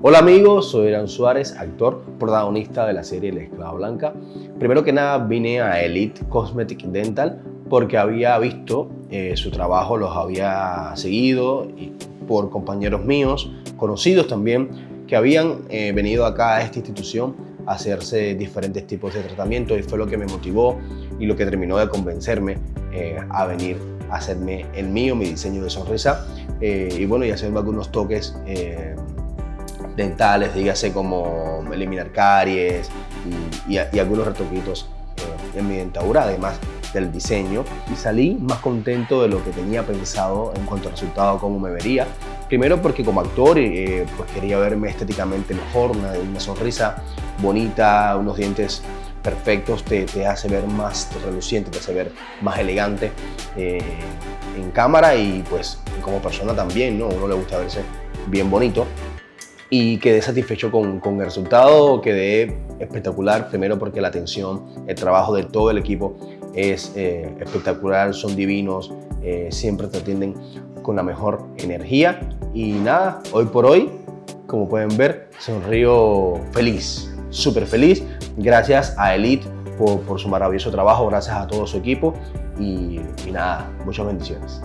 Hola amigos, soy Eran Suárez, actor, protagonista de la serie La Esclava Blanca. Primero que nada vine a Elite Cosmetic Dental porque había visto eh, su trabajo, los había seguido y por compañeros míos, conocidos también, que habían eh, venido acá a esta institución a hacerse diferentes tipos de tratamientos y fue lo que me motivó y lo que terminó de convencerme eh, a venir a hacerme el mío, mi diseño de sonrisa y bueno, y hacerme algunos toques dentales, dígase como eliminar caries y, algunos retoquitos eh, en mi dentadura, además del diseño y salí más contento de lo que tenía pensado en cuanto a resultado, cómo me vería. Primero porque como actor eh, pues quería verme estéticamente mejor, una, una, sonrisa bonita, unos dientes perfectos te, te, hace ver más reluciente, te hace ver más elegante eh, en cámara y pues como persona también, ¿no? uno le gusta verse bien bonito y quedé satisfecho con, con, el resultado, quedé espectacular, primero porque la atención, el trabajo de todo el equipo es eh, espectacular, son divinos, eh, siempre te atienden con la mejor energía. Y nada, hoy por hoy, como pueden ver, sonrío feliz, súper feliz, gracias a Elite por, por, su maravilloso trabajo, gracias a todo su equipo y, y nada, muchas bendiciones.